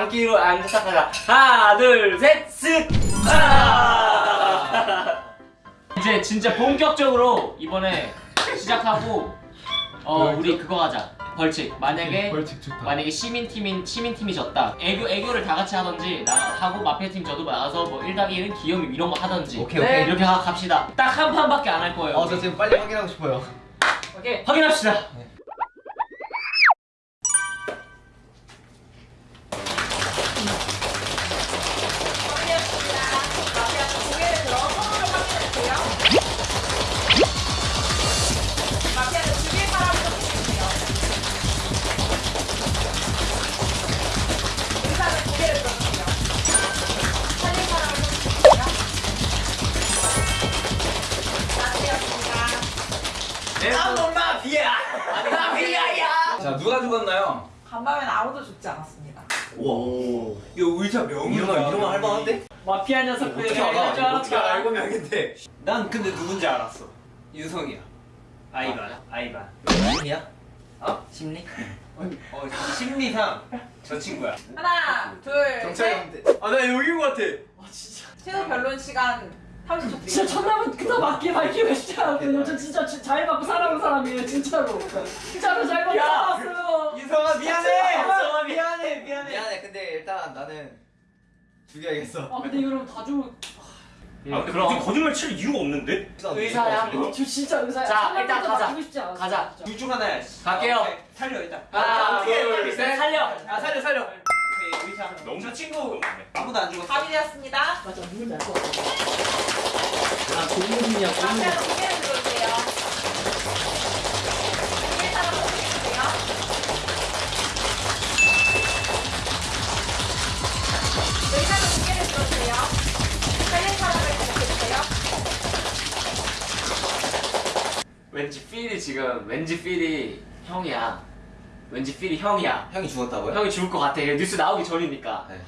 앉기로 앉아서 가자. 하나, 둘, 셋, 쓱. 아! 이제 진짜 본격적으로 이번에 시작하고 어 우리 그거 하자. 벌칙. 만약에 벌칙 좋다. 만약에 시민 팀인 시민 팀이 졌다. 애교 애교를 다 같이 하던지 나 하고 마피아 팀 저도 나가서 뭐 1당 1은 귀요미 이런 거 하던지. 오케이, 오케이. 이렇게 가, 갑시다. 딱 한 판밖에 안 할 거예요. 어, 저 지금 빨리 확인하고 싶어요. 오케이. 확인합시다. 자 누가 죽었나요? 간밤엔 아무도 죽지 않았습니다. 우와. 이거 의자 명이야. 이러면 할만한데? 마피아 녀석들 어떻게 알아? 줄 어떻게 알았다. 알고 명인데? 난 근데 누군지 알았어. 유성이야. 아이반. 아 이반. 심리야? 어? 심리? 어, 심리상 저 친구야. 하나, 둘, 셋. 아, 나 여긴 것 같아. 최후 변론 시간 30초 진짜. 천남은 그다 맞게 밝히면 진짜 않거든요. 저 진짜 지- 잘 받고 살아온 사람이에요, 진짜로. 진짜로 잘 받고 살았어요. 이성아 미안해. 이성아 미안해. 미안해. 미안해. 근데 일단 나는 죽여야겠어. 아 근데 이거 다 죽. 아, 근데 그럼 거짓말 칠 이유가 없는데? 의사야. 저 진짜 의사야. 자, 일단 가자. 싶지 않았어, 가자. 진짜. 둘중 하나야. 갈게요. 오케이, 살려 일단. 하나, 둘, 셋, 살려. 아 살려 살려. 너무 저 친구 아무도 안 죽었어. 합의되었습니다. 맞아, 누군지 알것 같아. 아, 고문이야, 고문. 마피아는 고개를 들어주세요. 고개 따라 보세요. 의사는 고개를 들어주세요. 살린 사람을 기억해주세요. 왠지 필이 지금 왠지 필이 형이야. 왠지 필이 형이야. 형이 죽었다고요? 형이 죽을 것 같아. 이게 뉴스 나오기 전이니까. 네.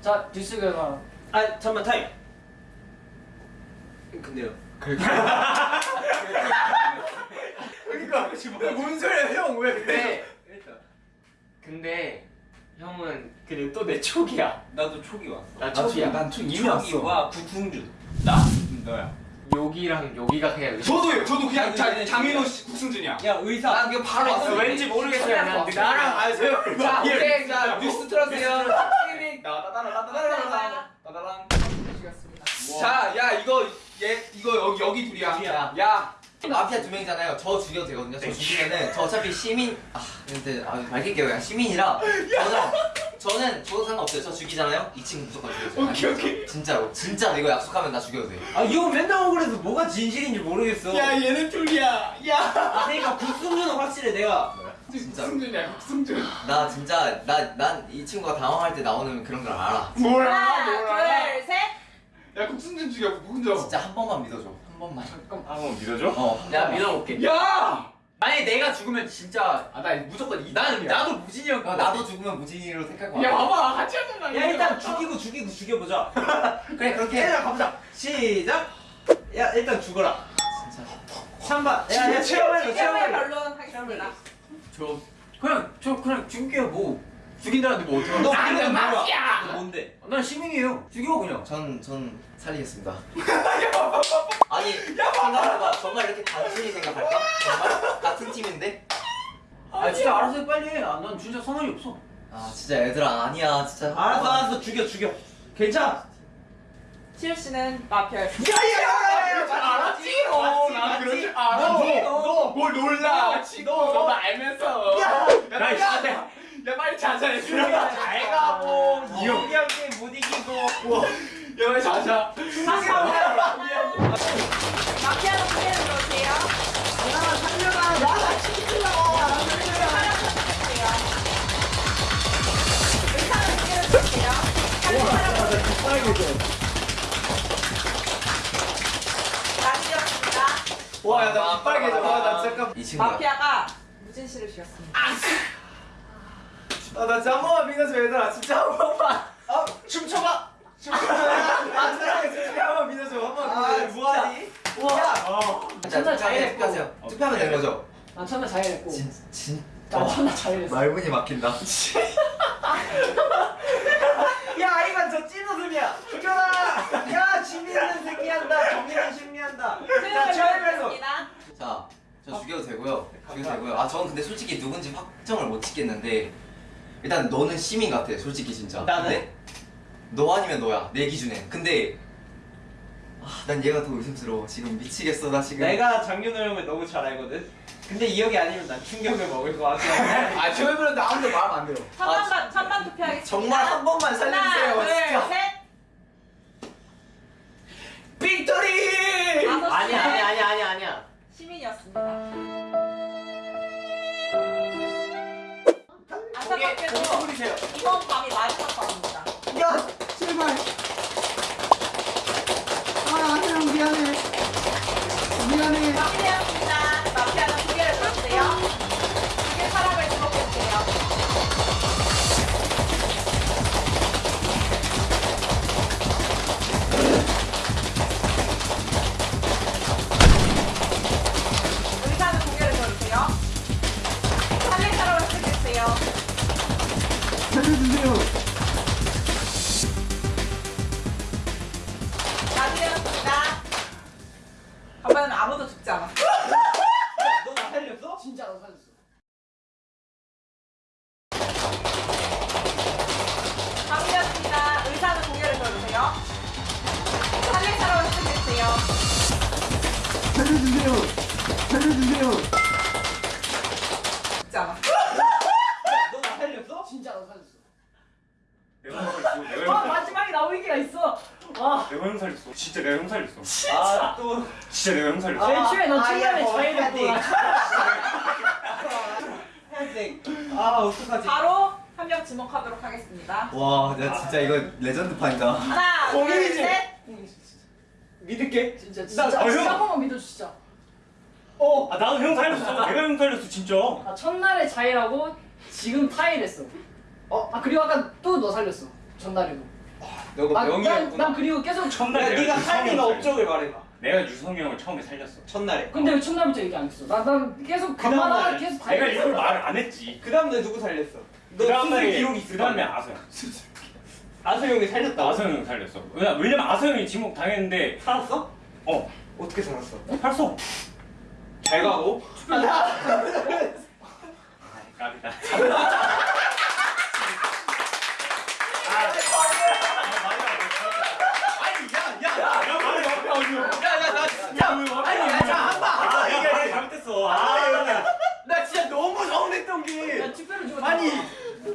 자, 뉴스 결과. 아 잠만 타임. 근데요. 그러니까 뭔 소리야 형 왜? 근데 일단 근데 형은 그래 또내 촉이야. 나도 촉이 왔어. 나 촉이야. 난총 이미 왔어. 촉이 와 구승준. 나? 너야. 여기랑 여기가 그냥 의사. 저도요. 저도 그냥 자, 장인호 씨 국승준이야. 야 의사. 난 그냥 바로 왔어. 왠지 모르겠어 그냥 나랑 아세요? 자, 오케이. 자 뉴스 틀어주세요. 감사합니다. 따다랑. 죽였습니다. 자, 야 이거 얘 이거 여기 여기 둘이야. 둘이야. 야, 마피아 두 명이잖아요. 저 죽여도 되거든요. 저 죽이면은 저 어차피 시민 아 근데 아 밝힐게요. 시민이라 저는 저는 저도 상관없어요. 저 죽이잖아요. 이 친구 무조건 죽여줘요. 오케이 오케이. 진짜로 진짜 이거 약속하면 나 죽여도 돼. 아 이거 맨날 억울해서 뭐가 진실인지 모르겠어. 야 얘는 둘이야. 야. 아 그러니까 국승준은 확실해 내가. 진짜로. 국승준이야 국승준. 나 진짜 나 난 이 친구가 당황할 때 나오는 그런 걸 알아. 뭐야 하나, 뭐야. 둘, 셋. 야 국승준 죽여 누군지. 진짜 한 번만 믿어줘. 한 번만. 한번 믿어줘? 어. 한 내가. 믿어볼게. 야. 만약에 내가 죽으면 진짜 아 나 무조건 이. 난 나도 무진이 형. 어, 나도 죽으면 무진이로 택할 거야. 야 봐봐 같이 하자. 야 일단 죽이고 죽이고 죽여보자. 그래 그렇게. 해. 가보자. 시작. 야 일단 죽어라. 진짜. 3번. 야야 체험해줘 최후의 체험해줘. 변론 하겠습니다. 저 그냥 저 그냥 죽일게요 뭐. 죽인다는데 뭐? 너 나는? 마피아! 너 뭔데? 난 시민이에요. 죽여 그냥. 전, 전 살리겠습니다. 아니, 생각해봐. 정말 이렇게 단순히 생각할까? 정말? 같은 팀인데? 아 진짜 알아서 해 빨리 해. 아, 난 진짜 상관이 없어. 아, 진짜 얘들아, 아니야, 진짜. 알았어 알았어 죽여 죽여. 괜찮아. 치유 씨는. 야야야야 잘 알았지 너나 그럴 줄 알아 너뭘 놀라 너도 알면서 야 야, 씨. 야, 야 빨리 자자해 잘 가고 이형이한테 못 이기고. 야 빨리 자자 들어주세요. 의사는 고개를 들어주세요. 살린 사람을 마치었습니다. 와야나 빨개져 와나 잠깐. 마피아가 무진 씨를 죽였습니다. 아 아나 잠깐만 민가서 얘들아 진짜 한 번만. 아 춤춰봐. 춤춰아 사랑해 솔직히 한번 믿어줘 한번 뭐하니? 와. 첫날 자해냈고 투표하면 되는 거죠? 난 첫날 자해냈고 진짜 어. 첫날 자해냈어 말문이 막힌다. 야 아이만 저 찐웃음이야. 죽여라. 야 지민은 승리한다. 정민은 승리한다. 자 최하면서 자저 죽여도 되고요. 죽여도 되고요. 아 저는 근데 솔직히 누군지 확정을 못 짓겠는데 일단 너는 시민 같아 솔직히 진짜 나는? 근데 너 아니면 너야 내 기준엔 근데 아, 난 얘가 더 의심스러워 지금 미치겠어 나 지금 내가 장윤호 형을 너무 잘 알거든. 근데 이 형이 아니면 난 충격을 먹을 것 같아. 아 저희 분은 아무도 말하면 안 돼요. 천만 천만 투표하겠습니다. 정말 한 번만 살려주세요 하나, 진짜 살렸어. 의사는 개를 들어주세요. 살려주세요. 살려주세요. 않았어. 너나 살렸어? 진짜 나 살렸어. 내가 형 살렸어. 내가 아형 살렸어. 마지막에 나올 얘기가 있어. 와. 내가 형 살렸어. 진짜 내가 형 살렸어. 아, 또. 진짜 내가 형 살렸어. 맨 처음에 너 자의를 헤딩. 했구나. 헤딩. 아, 어떡하지? 바로 한 명 지목하도록 하겠습니다. 와, 나 진짜 이거 레전드 판이다. 하나, 둘, 공인이지? 셋. 믿을게. 진짜 나- 진짜 아, 형. 진짜 한 번만 믿어 진짜. 어. 아 나도 형 살렸어. 내가 형 살렸어 진짜. 아, 첫날에 자의라고 지금 타일했어. 어? 아 그리고 아까 또 너 살렸어. 전날에도. 너가 아, 난, 명이었구나. 난 그리고 계속 첫날 야, 내가 네가 유성이 살린 형 업적을 말해봐. 내가 유성이 형을 처음에 살렸어. 첫날에. 근데 왜 첫날부터 얘기 안 했어? 나, 난 계속 그 다음 간만하다 날 계속 다 내가. 이걸 말을 안 했지. 그 다음 날 누구 살렸어? 너그 다음 수술 날에 기록이 있을 그 다음에? 아서 형. 아서 형이 살렸다. 아서 형 살렸어. 왜냐 왜냐면 아서 형이 지목 당했는데 살았어? 어 어떻게 살았어? 살았어. 잘 가고. 까비다. 아 이게 내가 잘못했어. 아 나 진짜 너무 서운했던 게 야 투표를 줘. 아니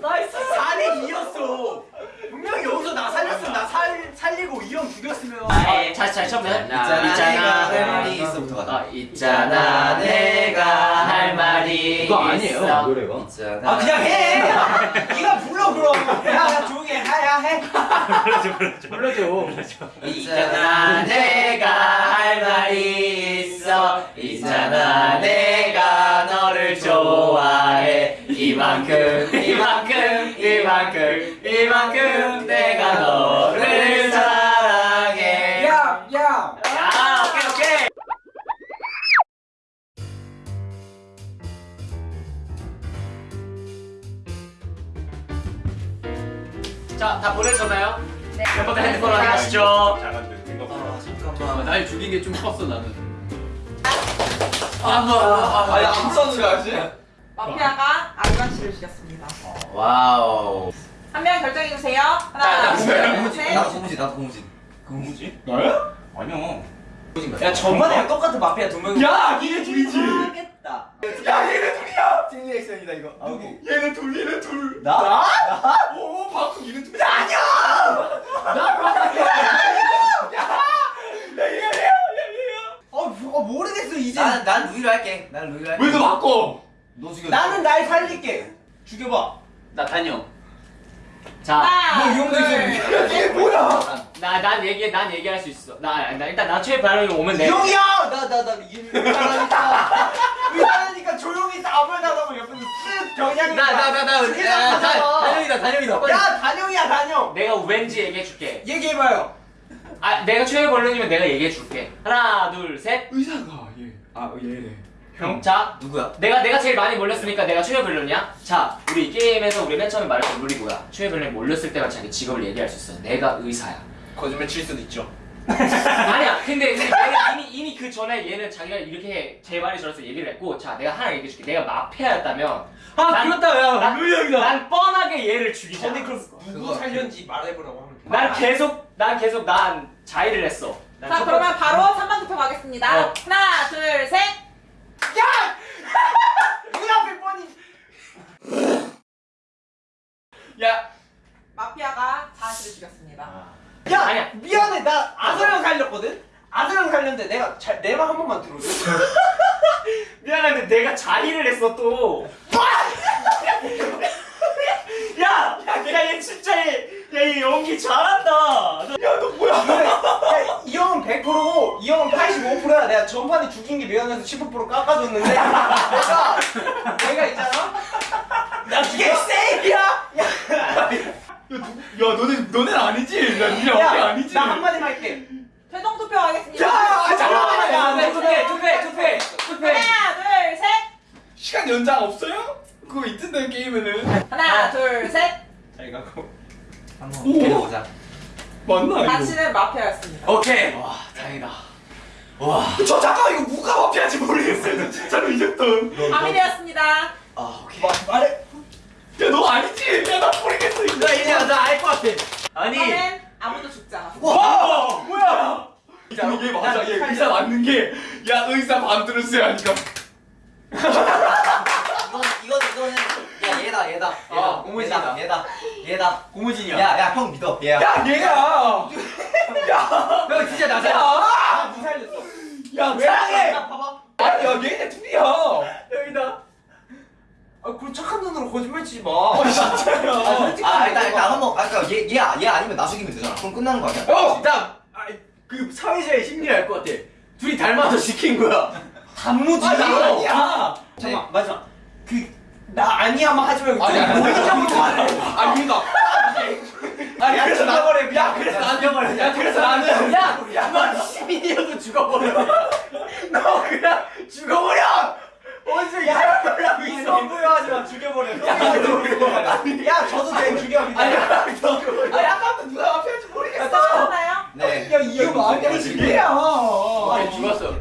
nice. 4대 2였어 분명히 여기서 나 살렸으면 나 살, 살리고 이 형 죽였으면 아, 다시 다시 처음부터. 있잖아, 할 말이 있잖아 내가 할 말이 있어. 노래가. 있잖아. 아 그냥 해! 네가 불러 그럼 야야 조용히 해 하야 해 불러줘 불러줘. 있잖아 내가 할 말이 있어 있잖아 내가 너를 좋아해 이만큼 이만큼 이만큼 이만큼 내가 너를 자다 보내셨나요? 네. 멤버들 핸드폰 확인하시죠 잘한데 생각보다. 아, 잠깐만. 날 죽인 게 좀 컸어 나는. 아니, 안 써는 거 알지? 마피아가 아이van 씨를 죽였습니다. 와우. 한 명 결정해 주세요. 나, 하나, 둘. 셋. 나도 고무진, 나도 고무진. 뭐지? 나야? 아니야. 야 저번에 똑같은 마피아 두 명이 야! 니네 둘이지! 하겠다 야 얘네 둘이야! 찐 리액션이다 이거. 누구? 얘네 둘 얘네 둘 나? 나? 오 방금 니네 둘이 아니야! 어, 어 모르겠어 이제 난, 난 루이로 할게. 난 루이로 할게. 왜너 바꿔? 너 죽여. 나는 날 살릴게 죽여봐 나 단영. 자 하나, 뭐, 이 형도 둘, 있어. 이게 뭐야? 나, 난 얘기, 난 얘기할 수 있어. 나, 나 일단 나 최애 발언이 오면 돼. 형이야! 나 나나 의사라니까 의사라니까 조용히 아무 나다고 옆에서 쓱 경향이 나, 나, 나, 나, 죽이자, 야, 다- 하잖아. 단영이다, 단영이다. 야 단영이야 단영 내가 왠지 얘기해줄게. 얘기해봐요 아, 내가 최애 발언이면 내가 얘기해줄게. 하나, 둘, 셋. 의사가 얘. 아 얘래. 형. 자, 누구야? 내가 내가 제일 많이 몰렸으니까 내가 최애 발언이야. 자, 우리 이 게임에서 우리 맨 처음에 말했던 룰이 뭐야? 최애 발언이 몰렸을 때만 자기 직업을 얘기할 수 있어. 내가 의사야. 거짓말 칠 수도 있죠 아니야 근데, 근데 이미 이미 그 전에 얘는 자기가 이렇게 제 말이 저래서 얘기를 했고 자 내가 하나 얘기해 줄게 내가 마피아였다면 아 난- 그렇다 야 난- 루이 형이다 난 뻔하게 얘를 죽이자 누구 살렸는지 말해보라고 하면 돼. 난 계속 난 계속 난 자의를 했어 난자첫 그러면 번- 바로 3번 투표 가겠습니다. 어. 하나 둘 셋. 야 마피아가 자신을 죽였습니다. 야 아니야. 미안해 나 아서령 살렸거든. 아서령 살렸는데 내가 내말 한 번만 들어줘. 미안한데 내가 자의를 했어 또. 야, 야, 얘 진짜 얘, 야, 얘 연기 잘한다. 이 형은 100%고 이 형은 85%야. 내가 전판에 죽인 게 미안해서 15% 깎아줬는데 내가 내가 있잖아. 나 이게 세이비야. 야 너네 너네는 아니지 나 니네 어깨 아니지 나 한마디만 할게. 최종 투표 가겠습니다. 야, 아, 잠깐만. 야, 투표, 투표, 투표, 투표. 하나 둘 셋. 시간 연장 없어요? 그거 있던데 게임에는 하나 둘 셋. 잘 가고. 한번 오. 해보자. 맞나 이거? 당신은 마피아였습니다. 오케이. 와, 다행이다. 저 잠깐 이거 누가 마피아인지 모르겠어요. 저 진짜로 이겼던. 밤이되었습니다. 아 오케이. 말해. 야너 아니지? 야나 모르겠어 이거. 나 이제 나알 것 같아. 아니. 저는 아무도 죽지 않았어. 와! 뭐야? 이게 맞아. 얘 의사 맞는 게 야 의사 반 들었어야 하니까 야 얘다 얘다. 아, 고무신이다. 얘다 얘다. 고무진이야 야야 형 믿어. 얘야. 야 얘가 형 진짜 나잖아 야, 무 살렸어. 야 사랑해 봐봐. 아니 야 얘네 둘이야 여기다 아 그럼 착한 눈으로 거짓말 치지 마. 진짜야 아 일단 일단 한 번 아까 얘 얘 얘 아니면 나 죽이면 되잖아. 그럼 끝나는 거 아니야? 어! 일단 아, 그 사회자의 심리를 알 것 같아 둘이 닮아서 시킨 거야 단무지야. 아, 아니야. 잠깐 마지막. 그 나 아니야만 하지 말고 아니, 아니, 본인적으로 말해. 아니 그니까. 아니 그래서 나 야, 그래서 나 죽여버려. 야, 그래서 나는 야너 시민이어도 죽어버려. 너 그냥 죽어버려! 어디서 야라고 이성 부여하지 마 죽여버려. 야 저도 내 죽여. 아니 아까부터 누가 마피아인지 모르겠어. 싸우셨나요? 네. 야 이거 아니야 진짜야. 아니 죽었어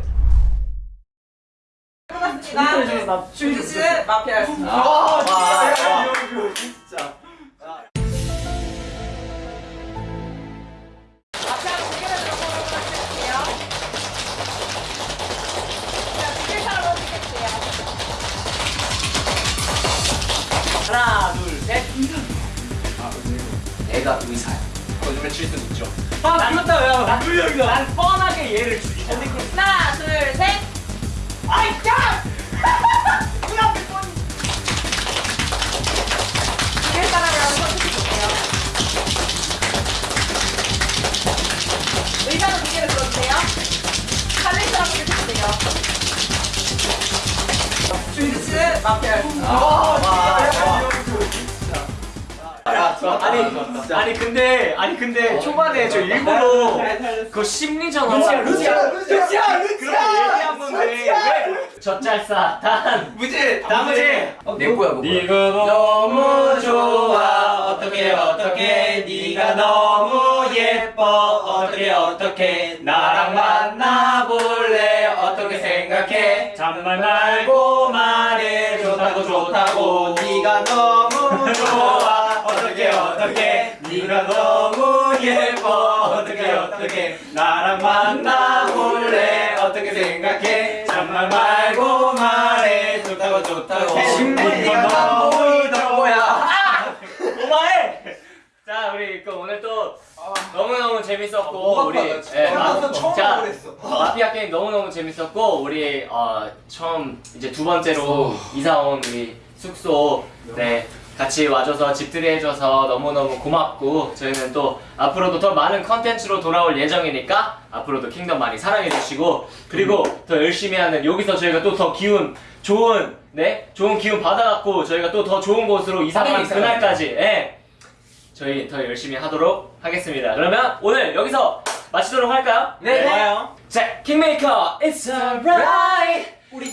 씨는 마피아였습니다. 아 진짜 진짜. 하나, 둘, 셋. 내가 의사야. 거짓말 칠 있죠 아야 난, 형이다 난 뻔하게 얘를 죽이자. 하나, 둘, 셋. 아이, 야! 죽일 사람을 한번 선택해볼게요. 의자는 두 개를 들어주세요. 살릴 사람 선택해주세요. 주지 씨는 마피아였 습니다. 아니, 아니 근데, 아니 근데 초반에 저 일부러 그 심리전 하려고 루치야 루치야 그렇게 얘기한 건데 왜? 젖잘싸? 단 무지 나머지 내 거야 그거 네가 너무 좋아. 어떻게 어떻게? 네가 너무 예뻐. 어떻게 어떻게? 나랑 만나볼래? 어떻게 생각해? 잔말 말고 말해 좋다고 좋다고. 네가 너무 좋아 어떻게? 네가 너무 예뻐. 어떻게 어떻게? 나랑 만나 볼래? 어떻게 생각해? 잔말 말고 말해. 좋다고 좋다고. 아! 고마해. 자 우리 그 오늘 또 너무너무 재밌었고 우리 예, 마- 자, 마피아 게임 너무너무 재밌었고 우리 어, 처음 이제 두 번째로 이사 온 우리 숙소. 네 같이 와줘서 집들이 해줘서 너무너무 고맙고 저희는 또 앞으로도 더 많은 컨텐츠로 돌아올 예정이니까 앞으로도 킹덤 많이 사랑해주시고 그리고 더 열심히 하는 여기서 저희가 또 더 기운 좋은 네 좋은 기운 받아갖고 저희가 또 더 좋은 곳으로 이사 가는 그날까지 예 저희 더 열심히 하도록 하겠습니다. 그러면 오늘 여기서 마치도록 할까요? 네. 자, 킹메이커, it's alright. 우리